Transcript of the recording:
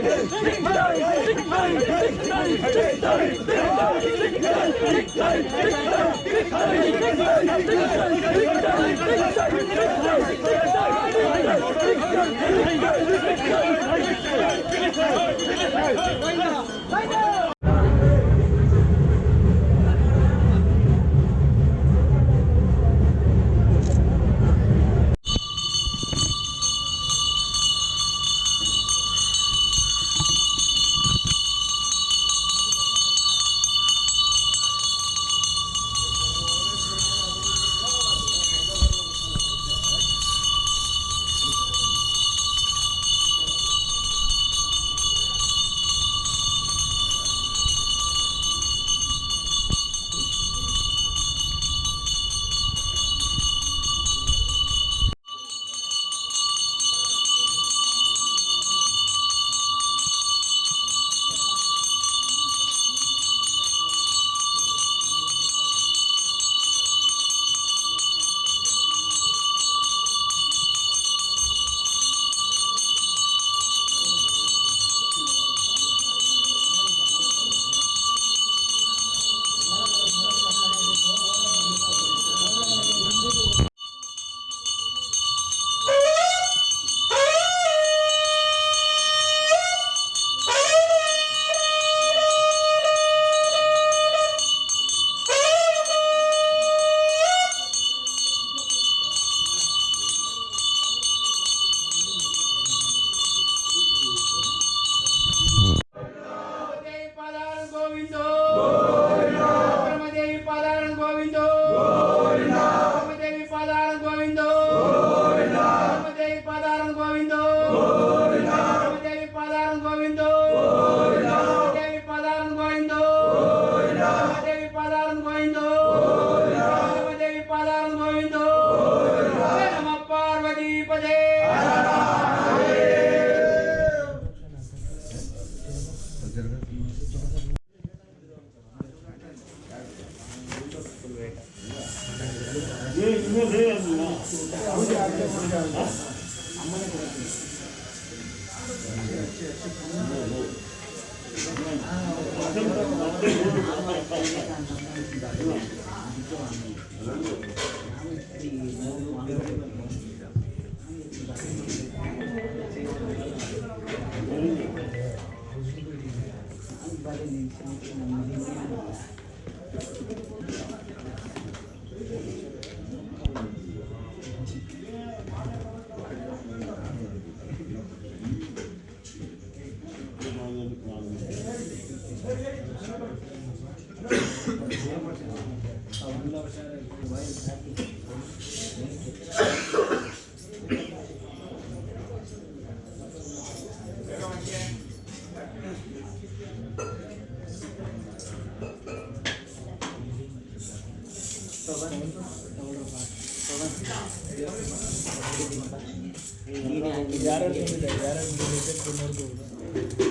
バイナー! 안녕하세요. ग्यारह मिनट है ग्यारह मिनट को